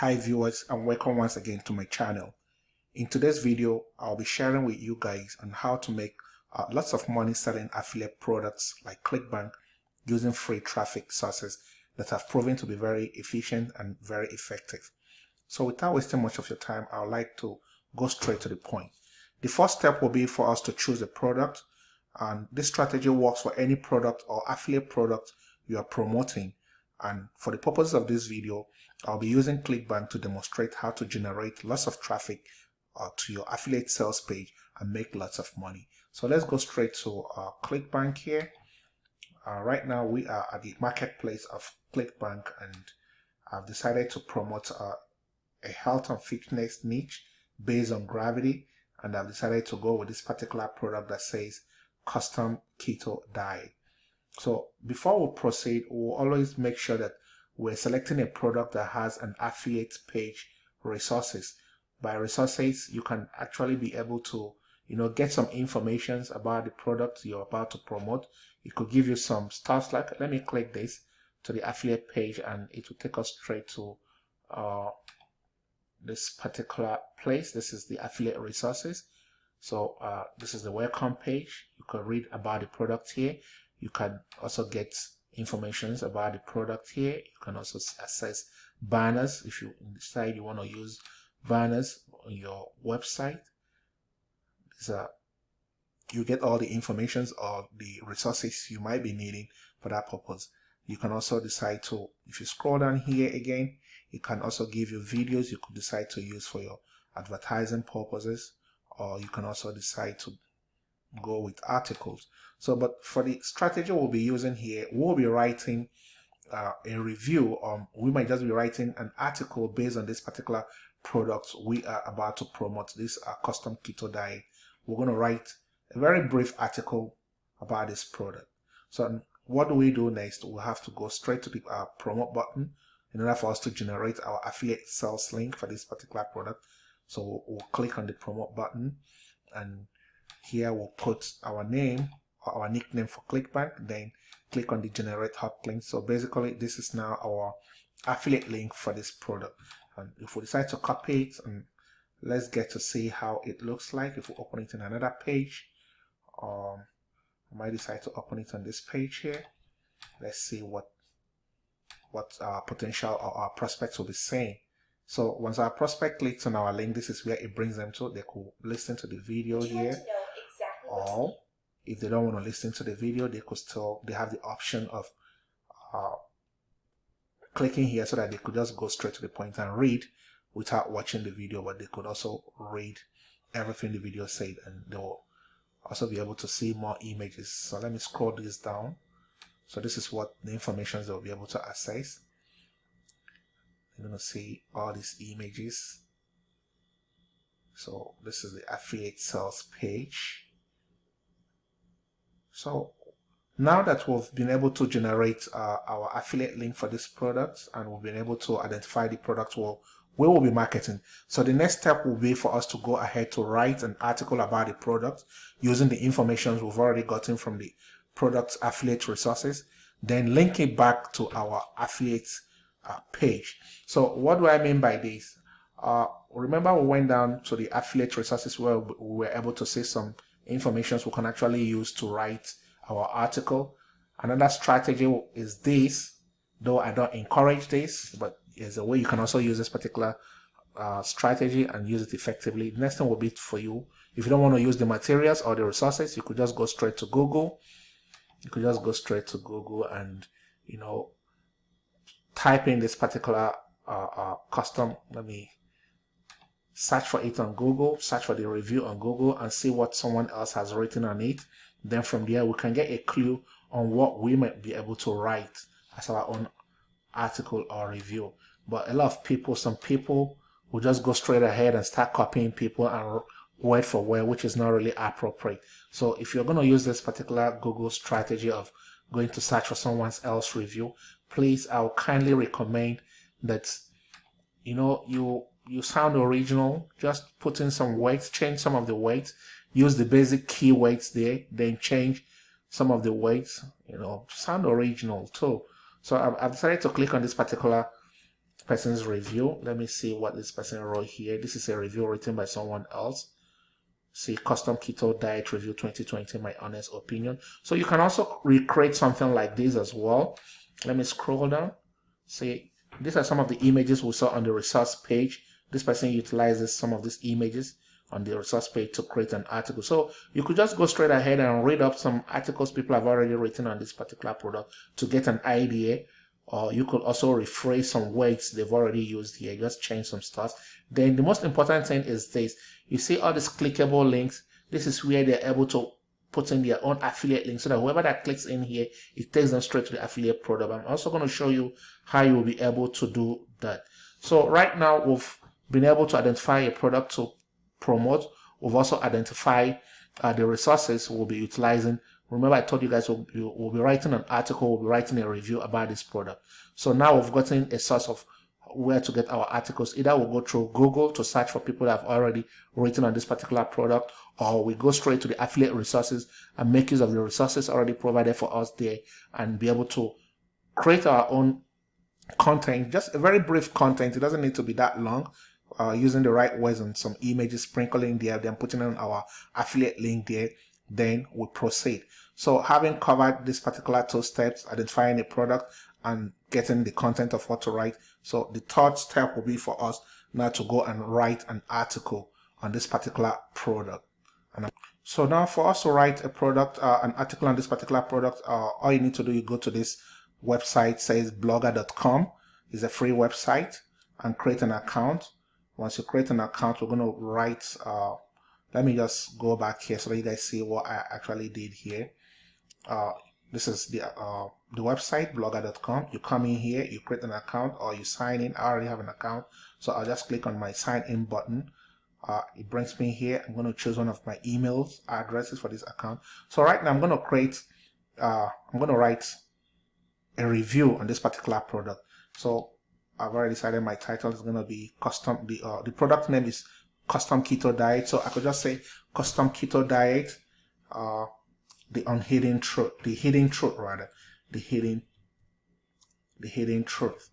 Hi viewers and welcome once again to my channel. In today's video, I'll be sharing with you guys on how to make uh, lots of money selling affiliate products like ClickBank using free traffic sources that have proven to be very efficient and very effective. So without wasting much of your time, I would like to go straight to the point. The first step will be for us to choose a product and this strategy works for any product or affiliate product you are promoting and for the purpose of this video I'll be using ClickBank to demonstrate how to generate lots of traffic uh, to your affiliate sales page and make lots of money. So let's go straight to uh, ClickBank here. Uh, right now we are at the marketplace of ClickBank and I've decided to promote uh, a health and fitness niche based on gravity. And I've decided to go with this particular product that says custom keto diet so before we proceed, we'll always make sure that we're selecting a product that has an affiliate page resources. By resources, you can actually be able to, you know, get some information about the product you're about to promote. It could give you some stuff like, let me click this to the affiliate page and it will take us straight to uh, this particular place. This is the affiliate resources. So uh, this is the welcome page. You can read about the product here you can also get informations about the product here. You can also access banners if you decide you want to use banners on your website. So you get all the informations or the resources you might be needing for that purpose. You can also decide to if you scroll down here again it can also give you videos you could decide to use for your advertising purposes or you can also decide to go with articles. So, but for the strategy we'll be using here, we'll be writing uh, a review or we might just be writing an article based on this particular product we are about to promote, this uh, custom keto diet. We're going to write a very brief article about this product. So what do we do next? We'll have to go straight to the uh, promote button in order for us to generate our affiliate sales link for this particular product. So we'll, we'll click on the promote button and here we'll put our name or our nickname for clickbank then click on the generate hop link. So basically this is now our affiliate link for this product. And if we decide to copy it and let's get to see how it looks like. If we open it in another page um I might decide to open it on this page here. Let's see what what our potential or our prospects will be saying. So once our prospect clicks on our link this is where it brings them to. They could listen to the video here or if they don't want to listen to the video they could still they have the option of uh, clicking here so that they could just go straight to the point and read without watching the video but they could also read everything the video said and they'll also be able to see more images. So let me scroll this down. So this is what the information they'll be able to access. You're to see all these images. So this is the affiliate sales page so now that we've been able to generate uh, our affiliate link for this product and we've been able to identify the product well, we will be marketing. So the next step will be for us to go ahead to write an article about the product using the information we've already gotten from the product affiliate resources, then link it back to our affiliate uh, page. So what do I mean by this? Uh, remember we went down to the affiliate resources where we were able to see some informations we can actually use to write our article. Another strategy is this, though I don't encourage this, but is a way you can also use this particular uh, strategy and use it effectively. The next thing will be for you. If you don't want to use the materials or the resources, you could just go straight to Google. You could just go straight to Google and, you know, type in this particular uh, uh, custom. Let me search for it on Google, search for the review on Google and see what someone else has written on it. Then from there, we can get a clue on what we might be able to write as our own article or review. But a lot of people, some people will just go straight ahead and start copying people and word for word, which is not really appropriate. So if you're going to use this particular Google strategy of going to search for someone else's review, please, I'll kindly recommend that, you know, you you sound original, just put in some weights, change some of the weights, use the basic key weights there, then change some of the weights, you know, sound original too. So I've, I've decided to click on this particular person's review. Let me see what this person wrote here. This is a review written by someone else. See, custom keto diet review 2020, my honest opinion. So you can also recreate something like this as well. Let me scroll down. See, these are some of the images we saw on the resource page. This person utilizes some of these images on the resource page to create an article. So you could just go straight ahead and read up some articles people have already written on this particular product to get an idea. Or you could also rephrase some words they've already used here, just change some stuff. Then the most important thing is this. You see all these clickable links. This is where they're able to put in their own affiliate link so that whoever that clicks in here, it takes them straight to the affiliate product. I'm also going to show you how you will be able to do that. So right now we've been able to identify a product to promote. We've also identified uh, the resources we'll be utilizing. Remember I told you guys we'll, we'll be writing an article, we'll be writing a review about this product. So now we've gotten a source of where to get our articles. Either we'll go through Google to search for people that have already written on this particular product, or we go straight to the affiliate resources and make use of the resources already provided for us there and be able to create our own content, just a very brief content. It doesn't need to be that long. Uh, using the right words and some images sprinkling there, then putting in our affiliate link there, then we proceed. So having covered this particular two steps, identifying a product and getting the content of what to write. So the third step will be for us now to go and write an article on this particular product. And so now for us to write a product, uh, an article on this particular product, uh, all you need to do, you go to this website, says blogger.com. It's a free website and create an account. Once you create an account, we're going to write, uh, let me just go back here so that you guys see what I actually did here. Uh, this is the uh, the website blogger.com you come in here you create an account or you sign in. I already have an account so I'll just click on my sign in button. Uh, it brings me here. I'm going to choose one of my emails addresses for this account. So right now I'm going to create uh, I'm going to write a review on this particular product. So I've already decided my title is going to be custom the uh, the product name is custom keto diet so I could just say custom keto diet uh, the unhidden truth, the hidden truth rather, the hidden, the hidden truth.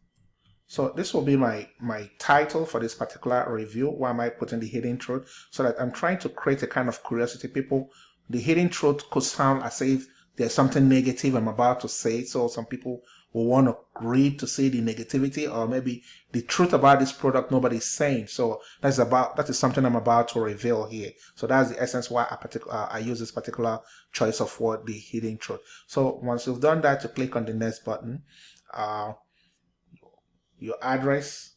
So this will be my, my title for this particular review. Why am I putting the hidden truth? So that I'm trying to create a kind of curiosity. People, the hidden truth could sound as if there's something negative I'm about to say. So some people will want to read to see the negativity or maybe the truth about this product nobody's saying. So that's about that is something I'm about to reveal here. So that's the essence why I particular uh, I use this particular choice of word, the hidden truth. So once you've done that, you click on the next button. Uh, your address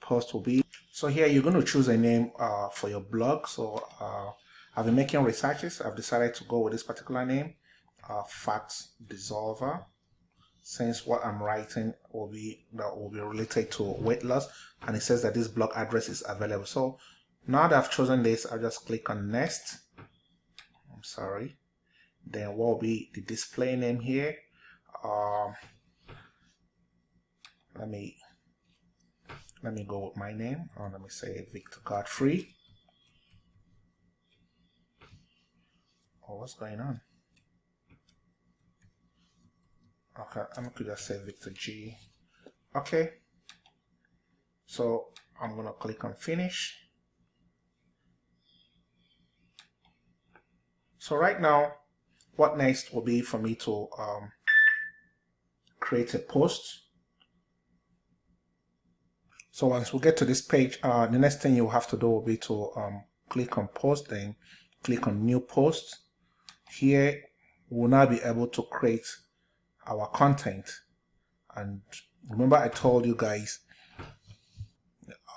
post will be so here you're going to choose a name uh, for your blog. So uh, I've been making researches. I've decided to go with this particular name, uh, Fat Dissolver since what I'm writing will be that will be related to weight loss. And it says that this blog address is available. So now that I've chosen this I'll just click on next. I'm sorry. Then what will be the display name here? Um, let me let me go with my name. Or let me say Victor Godfrey. Oh what's going on Okay, I'm gonna just say Victor G. Okay. So I'm gonna click on finish. So right now, what next will be for me to um, create a post. So once we get to this page, uh, the next thing you'll have to do will be to um, click on post, then click on new post. Here, we'll now be able to create our content. And remember I told you guys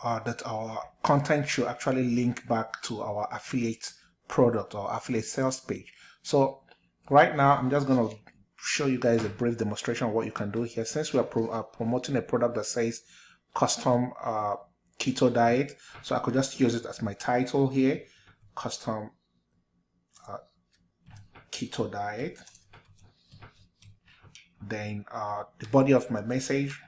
uh, that our content should actually link back to our affiliate product or affiliate sales page. So right now I'm just to show you guys a brief demonstration of what you can do here. Since we are, pro uh, promoting a product that says custom uh, keto diet, so I could just use it as my title here, custom uh, keto diet then uh, the body of my message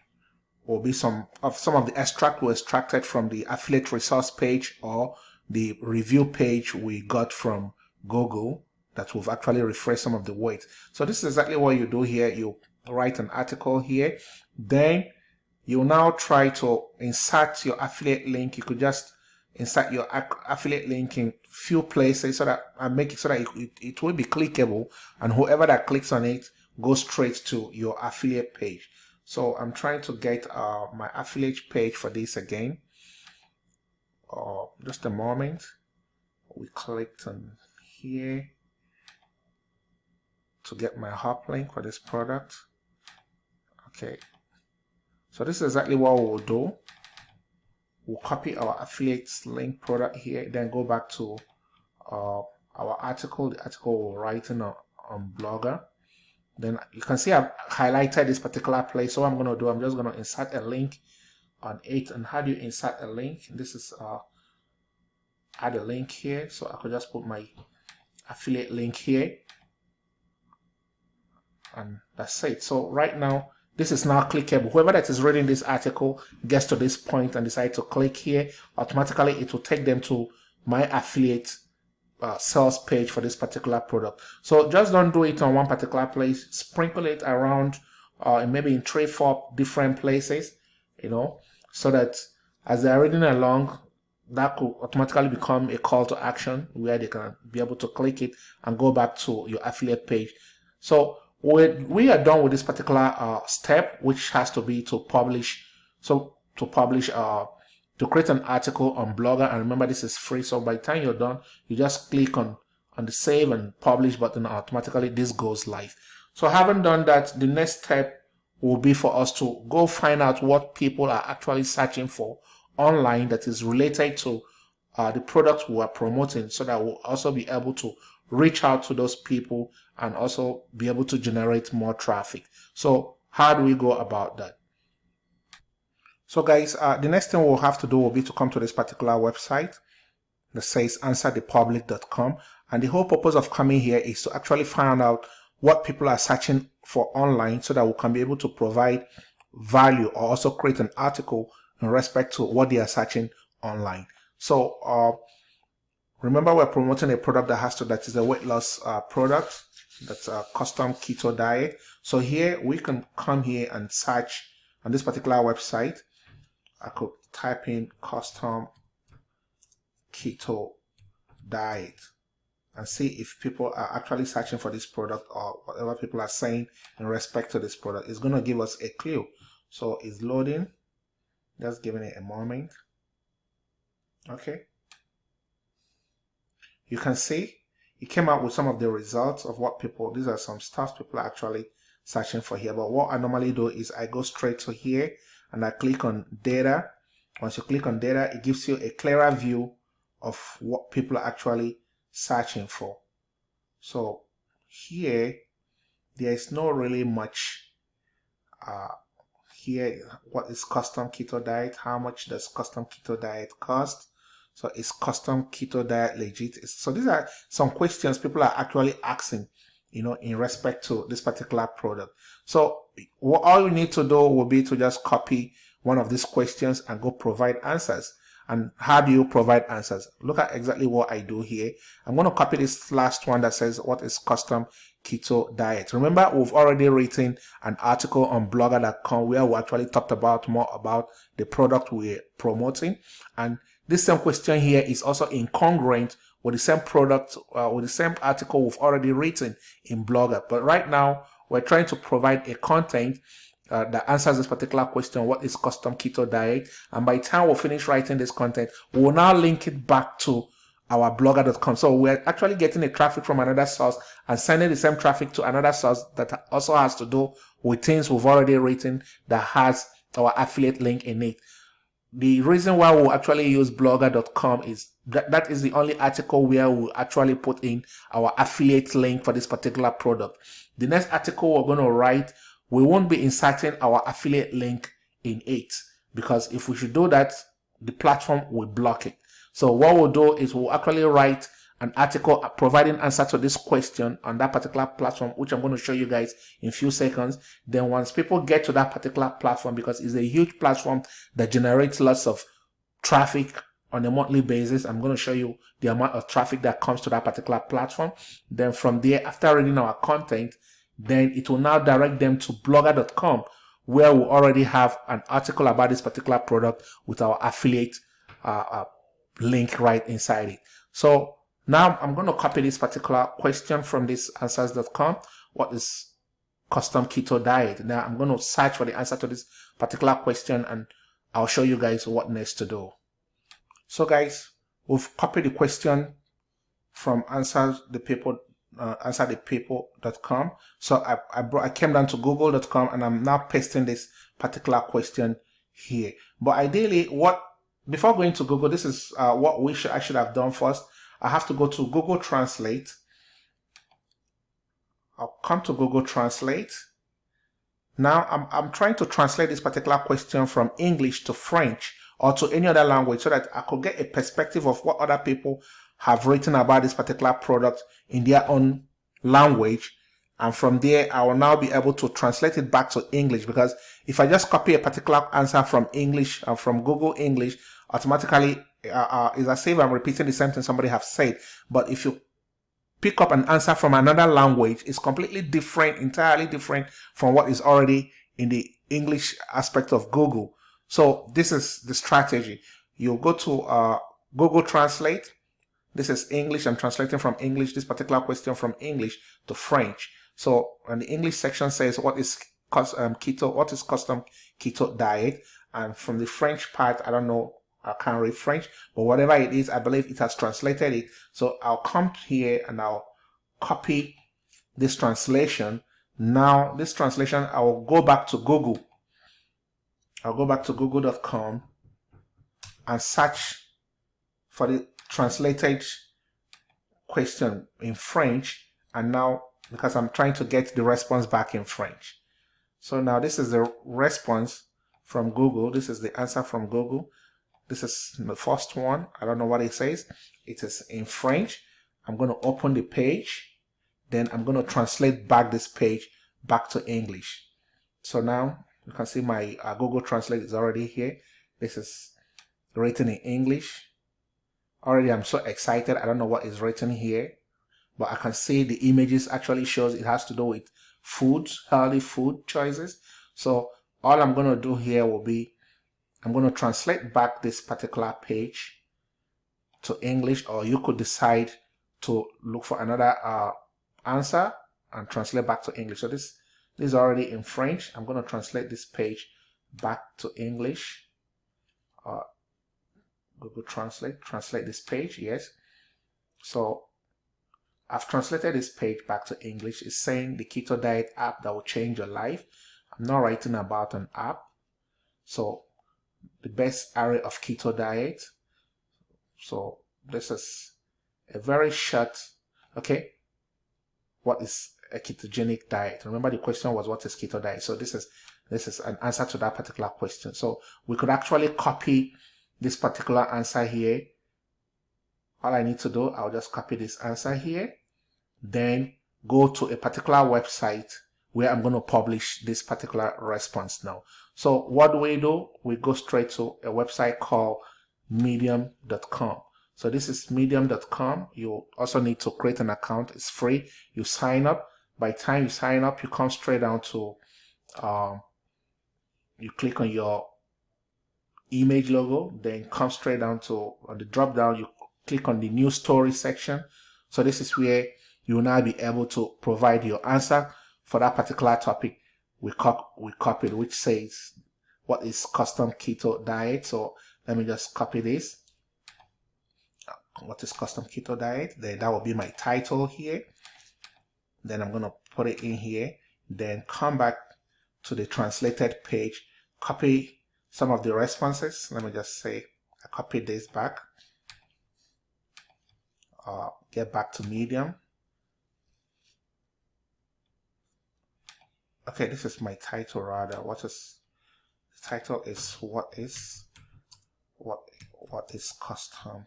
will be some of some of the extract we extracted from the affiliate resource page or the review page we got from Google that we've actually refreshed some of the words. So this is exactly what you do here. You write an article here, then you now try to insert your affiliate link. You could just insert your affiliate link in few places so that and make it so that it, it, it will be clickable and whoever that clicks on it goes straight to your affiliate page. So I'm trying to get uh, my affiliate page for this again. Uh, just a moment. We clicked on here to get my hop link for this product. Okay. So this is exactly what we'll do we'll copy our affiliates link product here then go back to uh, our article the article we're writing on, on blogger then you can see I've highlighted this particular place. So what I'm going to do I'm just going to insert a link on it. And how do you insert a link? This is uh, add a link here. So I could just put my affiliate link here. And that's it. So right now this is now clickable. Whoever that is reading this article gets to this point and decide to click here, automatically it will take them to my affiliate uh, sales page for this particular product. So just don't do it on one particular place. Sprinkle it around, uh, maybe in three, four different places, you know, so that as they're reading along, that could automatically become a call to action where they can be able to click it and go back to your affiliate page. So we, we are done with this particular uh, step, which has to be to publish. So to publish, uh, to create an article on Blogger, and remember this is free. So by the time you're done, you just click on on the save and publish button. Automatically, this goes live. So having done that, the next step will be for us to go find out what people are actually searching for online that is related to uh, the product we are promoting, so that we'll also be able to reach out to those people and also be able to generate more traffic. So how do we go about that? So guys, uh, the next thing we'll have to do will be to come to this particular website that says answerthepublic.com. And the whole purpose of coming here is to actually find out what people are searching for online so that we can be able to provide value or also create an article in respect to what they are searching online. So uh, remember we're promoting a product that has to, that is a weight loss uh, product that's a custom keto diet so here we can come here and search on this particular website I could type in custom keto diet and see if people are actually searching for this product or whatever people are saying in respect to this product. It's going to give us a clue. So it's loading. Just giving it a moment. Okay. You can see it came out with some of the results of what people, these are some stuff people are actually searching for here. But what I normally do is I go straight to here and I click on data. Once you click on data, it gives you a clearer view of what people are actually searching for. So here, there is not really much uh, here. What is custom keto diet? How much does custom keto diet cost? So is custom keto diet legit? So these are some questions people are actually asking, you know, in respect to this particular product. So all you need to do will be to just copy one of these questions and go provide answers. And how do you provide answers? Look at exactly what I do here. I'm going to copy this last one that says what is custom keto diet. Remember, we've already written an article on blogger.com where we actually talked about more about the product we're promoting. And this same question here is also incongruent with the same product, uh, with the same article we've already written in Blogger. But right now, we're trying to provide a content uh, that answers this particular question, what is custom keto diet? And by the time we finish writing this content, we'll now link it back to our blogger.com. So we're actually getting the traffic from another source and sending the same traffic to another source that also has to do with things we've already written that has our affiliate link in it the reason why we'll actually use blogger.com is that that is the only article where we'll actually put in our affiliate link for this particular product. The next article we're going to write, we won't be inserting our affiliate link in it because if we should do that, the platform will block it. So what we'll do is we'll actually write an article uh, providing answer to this question on that particular platform, which I'm going to show you guys in a few seconds. Then once people get to that particular platform, because it's a huge platform that generates lots of traffic on a monthly basis, I'm going to show you the amount of traffic that comes to that particular platform. Then from there, after reading our content, then it will now direct them to blogger.com where we already have an article about this particular product with our affiliate uh, uh, link right inside it. So now I'm going to copy this particular question from this answers.com. What is custom keto diet? Now I'm going to search for the answer to this particular question and I'll show you guys what next to do. So guys, we've copied the question from answer the people uh, answerthepaper.com. So I, I, brought, I came down to google.com and I'm now pasting this particular question here. But ideally, what before going to Google, this is uh, what we should I should have done first. I have to go to Google Translate. I'll come to Google Translate. Now I'm, I'm trying to translate this particular question from English to French or to any other language so that I could get a perspective of what other people have written about this particular product in their own language. And from there, I will now be able to translate it back to English because if I just copy a particular answer from English uh, from Google English, automatically uh, uh, is as if I'm repeating the same thing somebody have said. But if you pick up an answer from another language, it's completely different, entirely different from what is already in the English aspect of Google. So this is the strategy. You go to uh, Google Translate, this is English. I'm translating from English, this particular question from English to French. So, and the English section says, what is um, keto, what is custom keto diet? And from the French part, I don't know, I can't read French, but whatever it is, I believe it has translated it. So I'll come here and I'll copy this translation. Now, this translation, I will go back to Google. I'll go back to google.com and search for the translated question in French and now because I'm trying to get the response back in French. So now this is the response from Google. This is the answer from Google. This is the first one. I don't know what it says. It is in French. I'm going to open the page. Then I'm going to translate back this page back to English. So now you can see my uh, Google Translate is already here. This is written in English. Already I'm so excited. I don't know what is written here, but I can see the images actually shows it has to do with foods, healthy food choices. So all I'm going to do here will be, I'm going to translate back this particular page to English, or you could decide to look for another uh, answer and translate back to English. So this, this is already in French. I'm going to translate this page back to English. Uh, Google Translate, translate this page, yes. So I've translated this page back to English. It's saying the Keto Diet app that will change your life. I'm not writing about an app. So the best area of keto diet. So this is a very short, okay. What is a ketogenic diet? Remember the question was what is keto diet? So this is this is an answer to that particular question. So we could actually copy this particular answer here. All I need to do, I'll just copy this answer here. Then go to a particular website where I'm going to publish this particular response now. So what do we do? We go straight to a website called medium.com. So this is medium.com. You also need to create an account. It's free. You sign up. By time you sign up, you come straight down to, um, you click on your image logo, then come straight down to on the drop down, you click on the new story section. So this is where you will now be able to provide your answer for that particular topic we, cop we copied, which says what is custom keto diet. So let me just copy this. What is custom keto diet? Then that will be my title here. Then I'm going to put it in here. Then come back to the translated page, copy some of the responses. Let me just say I copy this back. Uh, get back to medium. Okay, this is my title rather. What is the title is what is what what is custom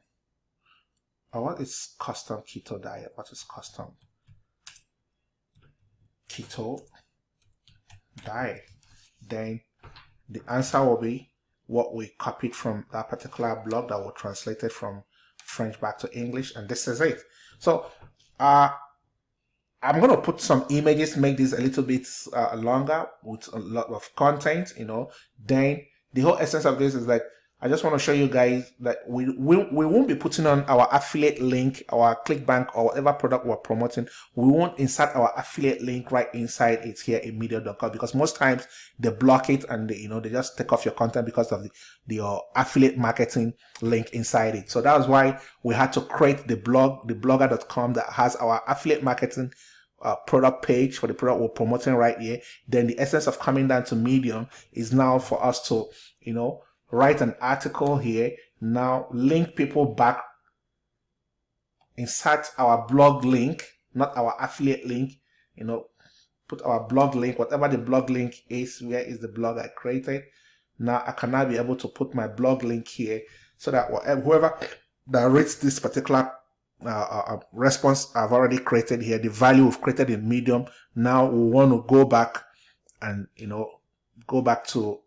or what is custom keto diet? What is custom keto diet? Then the answer will be what we copied from that particular blog that was translated from French back to English, and this is it. So, uh, I'm going to put some images, make this a little bit uh, longer with a lot of content, you know. Then the whole essence of this is that I just want to show you guys that we, we, we won't be putting on our affiliate link, our ClickBank or whatever product we're promoting. We won't insert our affiliate link right inside it here in medium.com because most times they block it and they, you know, they just take off your content because of the, the uh, affiliate marketing link inside it. So that was why we had to create the blog, the blogger.com that has our affiliate marketing uh, product page for the product we're promoting right here. Then the essence of coming down to Medium is now for us to, you know, write an article here, now link people back, insert our blog link, not our affiliate link, you know, put our blog link, whatever the blog link is, where is the blog I created. Now I can now be able to put my blog link here so that whoever that reads this particular uh, uh, uh, response I've already created here, the value we've created in Medium, now we want to go back and, you know, go back to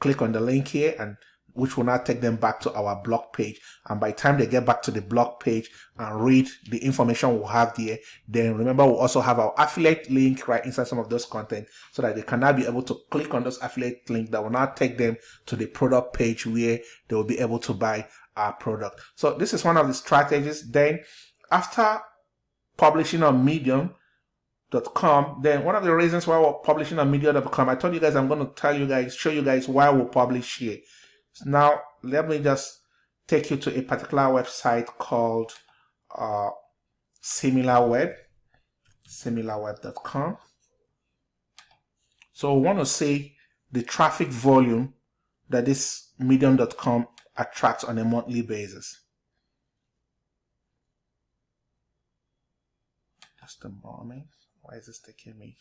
click on the link here and which will now take them back to our blog page. And by the time they get back to the blog page and read the information we'll have there, then remember we'll also have our affiliate link right inside some of those content so that they can now be able to click on those affiliate link that will now take them to the product page where they will be able to buy our product. So this is one of the strategies. Then after publishing on Medium, com then one of the reasons why we're publishing on medium.com i told you guys i'm going to tell you guys show you guys why we publish here so now let me just take you to a particular website called uh, SimilarWeb, similarweb.com. So we want to see the traffic volume that this medium.com attracts on a monthly basis. Just a moment. Why is this taking me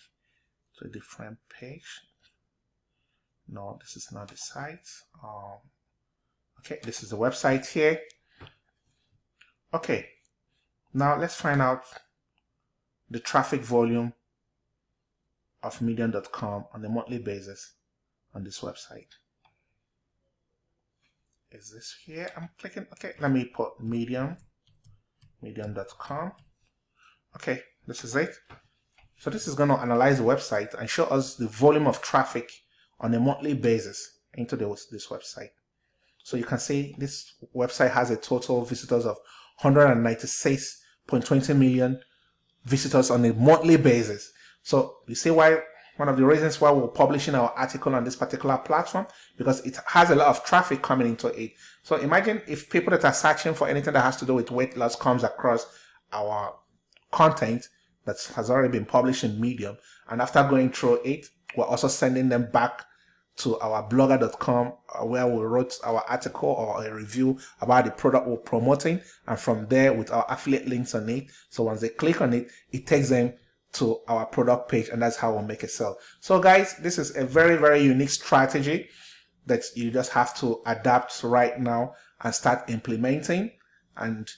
to a different page? No this is not the site. Um, okay this is the website here. Okay now let's find out the traffic volume of medium.com on a monthly basis on this website. Is this here? I'm clicking okay let me put medium medium.com okay this is it. So this is going to analyze the website and show us the volume of traffic on a monthly basis into this, this website. So you can see this website has a total visitors of 196.20 million visitors on a monthly basis. So you see why one of the reasons why we're publishing our article on this particular platform because it has a lot of traffic coming into it. So imagine if people that are searching for anything that has to do with weight loss comes across our content that has already been published in Medium and after going through it, we're also sending them back to our blogger.com uh, where we wrote our article or a review about the product we're promoting. And from there with our affiliate links on it. So once they click on it it takes them to our product page and that's how we'll make a sale. So guys this is a very very unique strategy that you just have to adapt right now and start implementing. And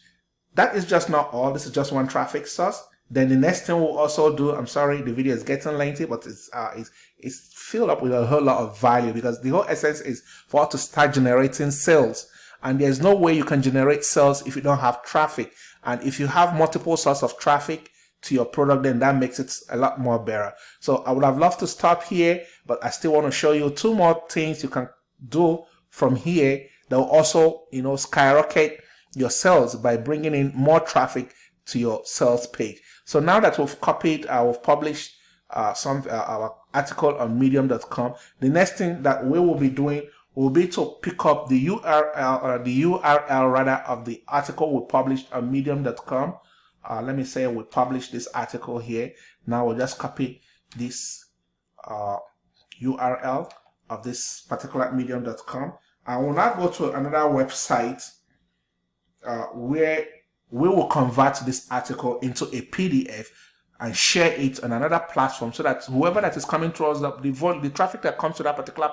that is just not all. This is just one traffic source then the next thing we'll also do, I'm sorry, the video is getting lengthy, but it's, uh, it's, it's filled up with a whole lot of value because the whole essence is for us to start generating sales. And there's no way you can generate sales if you don't have traffic. And if you have multiple sources of traffic to your product, then that makes it a lot more better. So I would have loved to stop here, but I still want to show you two more things you can do from here that will also, you know, skyrocket your sales by bringing in more traffic to your sales page. So now that we've copied, uh, we've published uh, some uh, our article on medium.com, the next thing that we will be doing will be to pick up the URL or the URL rather of the article we published on medium.com. Uh, let me say we published this article here. Now we'll just copy this URL uh, of this particular medium.com. I will now go to another website uh, where we will convert this article into a PDF and share it on another platform so that whoever that is coming to us, the, the traffic that comes to that particular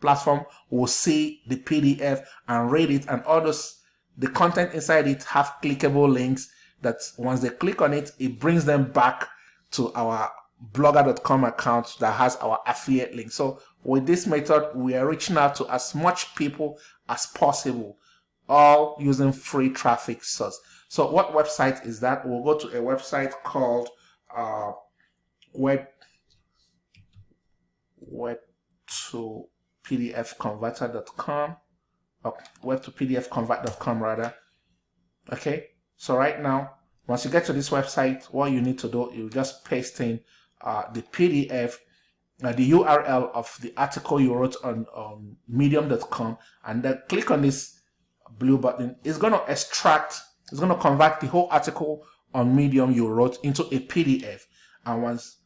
platform will see the PDF and read it and all those the content inside it have clickable links that once they click on it it brings them back to our blogger.com account that has our affiliate link. So with this method we are reaching out to as much people as possible all using free traffic source so what website is that? We'll go to a website called uh, web web to pdf converter.com or web to pdf convert.com rather. Okay? So right now once you get to this website what you need to do you just paste in uh, the pdf uh, the url of the article you wrote on um, medium.com and then click on this blue button. It's going to extract it's going to convert the whole article on medium you wrote into a pdf and once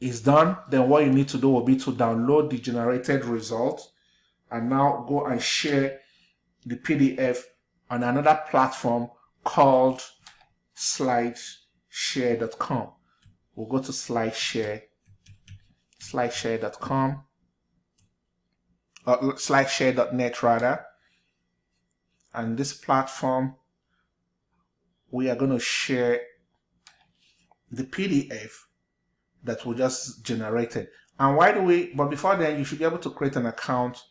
it's done then what you need to do will be to download the generated result and now go and share the pdf on another platform called slideshare.com we'll go to slideshare slideshare.com or uh, slideshare.net rather. And this platform we are going to share the PDF that we just generated. And why do we but before then you should be able to create an account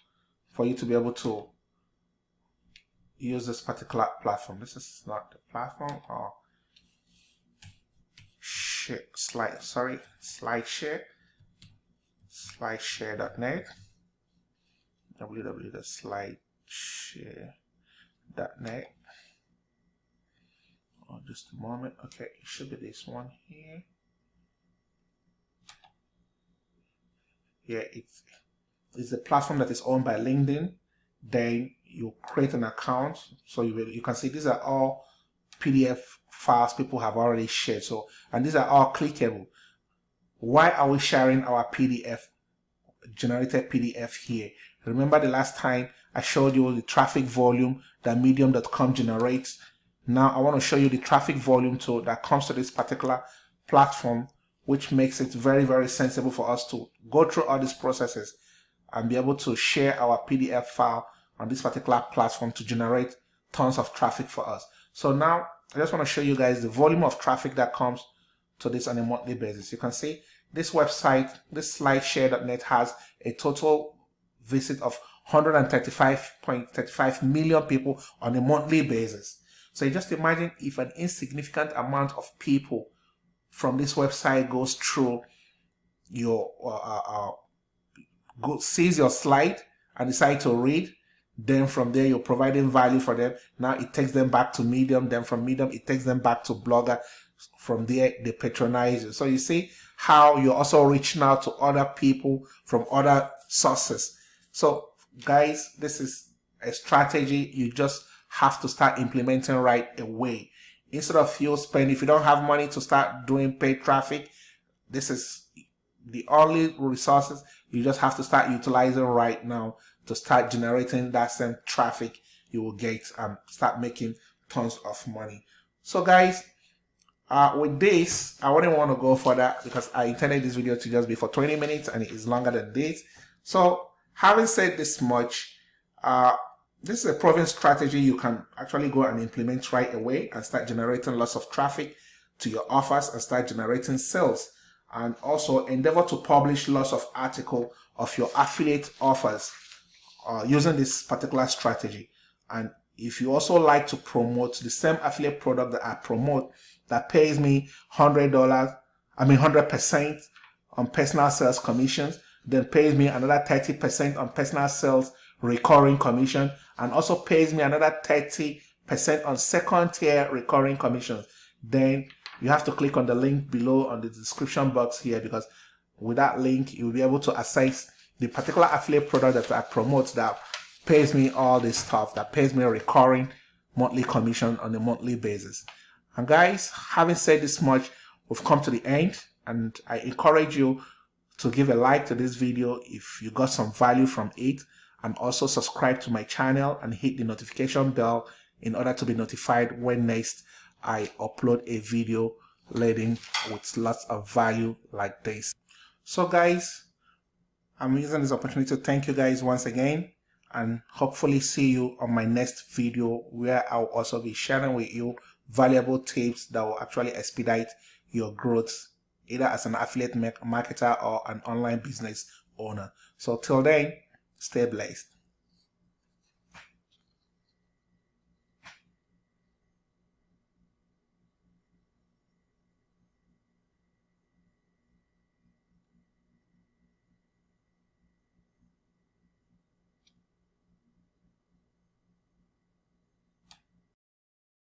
for you to be able to use this particular platform. This is not the platform or share slide sorry slideshare slideshare.net www.slideshare.net just a moment. Okay it should be this one here. Yeah it's it's a platform that is owned by linkedin then you create an account. So you, you can see these are all pdf files people have already shared. So and these are all clickable. Why are we sharing our PDF, generated PDF here? Remember the last time I showed you the traffic volume that medium.com generates. Now I want to show you the traffic volume to that comes to this particular platform, which makes it very, very sensible for us to go through all these processes and be able to share our PDF file on this particular platform to generate tons of traffic for us. So now I just want to show you guys the volume of traffic that comes to this on a monthly basis. You can see this website, this slideshare.net has a total visit of 135.35 million people on a monthly basis. So just imagine if an insignificant amount of people from this website goes through your uh, uh, uh, go, sees your slide and decide to read then from there you're providing value for them. Now it takes them back to medium then from medium it takes them back to blogger. From there they patronize you. So you see how you're also reaching out to other people from other sources. So guys this is a strategy. You just have to start implementing right away instead of you spend if you don't have money to start doing paid traffic this is the only resources you just have to start utilizing right now to start generating that same traffic you will get and start making tons of money so guys uh, with this, I wouldn't want to go further because I intended this video to just be for 20 minutes and it is longer than this. So having said this much, uh, this is a proven strategy. You can actually go and implement right away and start generating lots of traffic to your offers and start generating sales. And also endeavor to publish lots of article of your affiliate offers uh, using this particular strategy. And if you also like to promote the same affiliate product that I promote that pays me $100, I mean 100% on personal sales commissions, then pays me another 30% on personal sales recurring commission, and also pays me another 30% on second tier recurring commissions. Then you have to click on the link below on the description box here because with that link, you'll be able to access the particular affiliate product that I promote that pays me all this stuff, that pays me a recurring monthly commission on a monthly basis. And guys, having said this much, we've come to the end and I encourage you to give a like to this video if you got some value from it and also subscribe to my channel and hit the notification bell in order to be notified when next I upload a video leading with lots of value like this. So guys, I'm using this opportunity to thank you guys once again and hopefully see you on my next video where I'll also be sharing with you valuable tips that will actually expedite your growth either as an affiliate marketer or an online business owner. So till then, stay blessed.